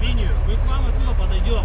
линию. Мы к вам отсюда подойдем.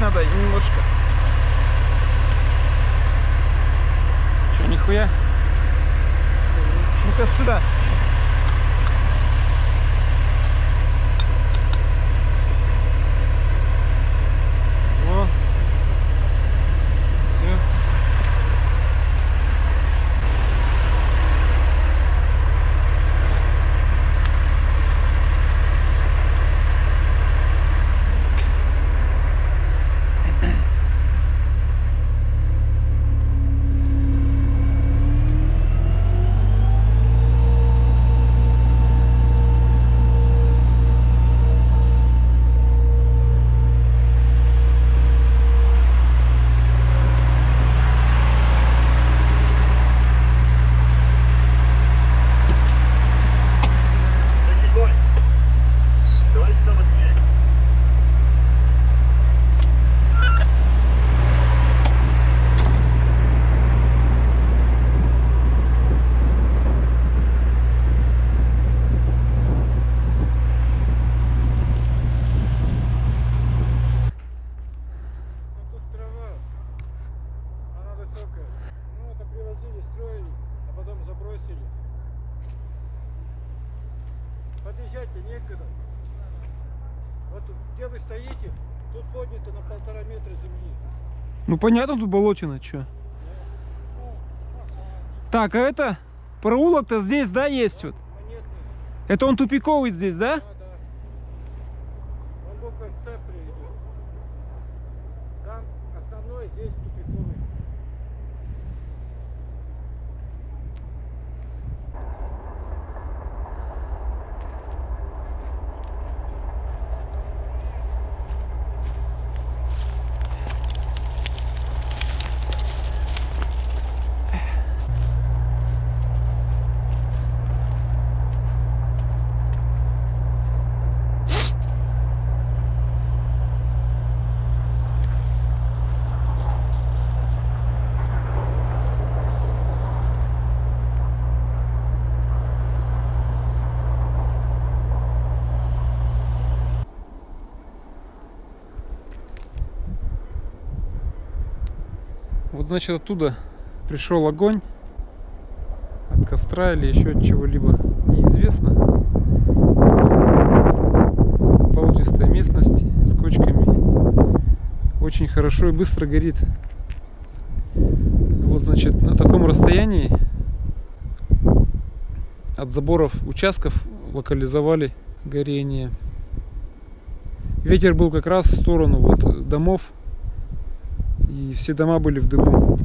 nada aí. Где вы стоите, тут поднято на полтора метра земли. Ну понятно, тут болотина, чё. Так, а это проулок-то здесь, да, есть вот? Это он тупиковый здесь, да? Да, да. Он буквой С приведет. Там основной, здесь тупиковый. Вот значит оттуда пришел огонь от костра или еще от чего-либо неизвестно. Вот. Болотистая местность с кочками. Очень хорошо и быстро горит. Вот значит на таком расстоянии от заборов участков локализовали горение. Ветер был как раз в сторону вот домов и все дома были в дыму.